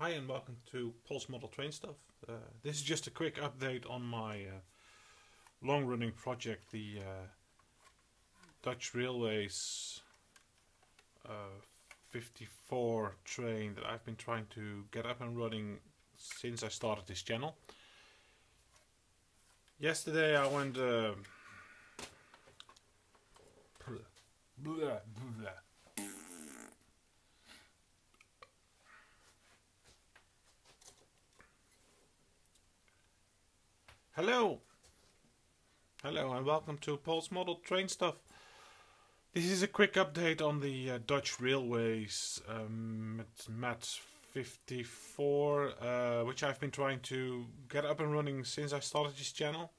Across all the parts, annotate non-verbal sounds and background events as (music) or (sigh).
Hi and welcome to Pulse Model Train Stuff. Uh, this is just a quick update on my uh, long running project, the uh, Dutch Railways uh, 54 train that I've been trying to get up and running since I started this channel. Yesterday I went uh, blah, blah, Hello! Hello and welcome to Pulse Model Train Stuff. This is a quick update on the uh, Dutch Railways um, MAT 54, uh, which I've been trying to get up and running since I started this channel.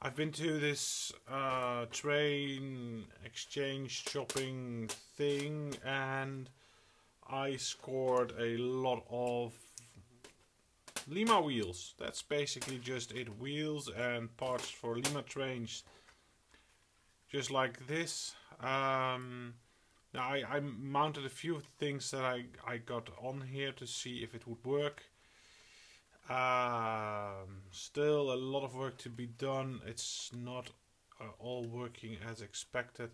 I've been to this uh, train exchange shopping thing and I scored a lot of Lima wheels. That's basically just it. Wheels and parts for Lima trains. Just like this. Um, now I, I mounted a few things that I, I got on here to see if it would work. Um, still a lot of work to be done. It's not uh, all working as expected.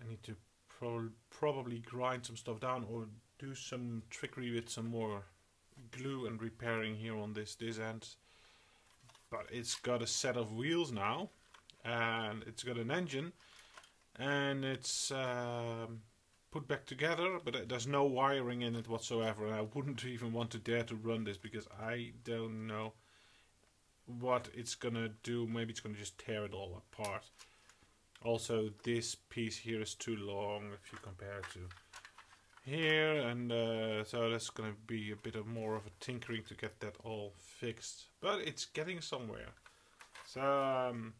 I need to pro probably grind some stuff down or do some trickery with some more glue and repairing here on this this end. But it's got a set of wheels now and it's got an engine and it's um, put back together but there's no wiring in it whatsoever and I wouldn't (laughs) even want to dare to run this because I don't know what it's gonna do. Maybe it's gonna just tear it all apart. Also this piece here is too long if you compare it to here and uh, so that's gonna be a bit of more of a tinkering to get that all fixed. But it's getting somewhere. So um,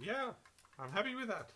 yeah I'm happy with that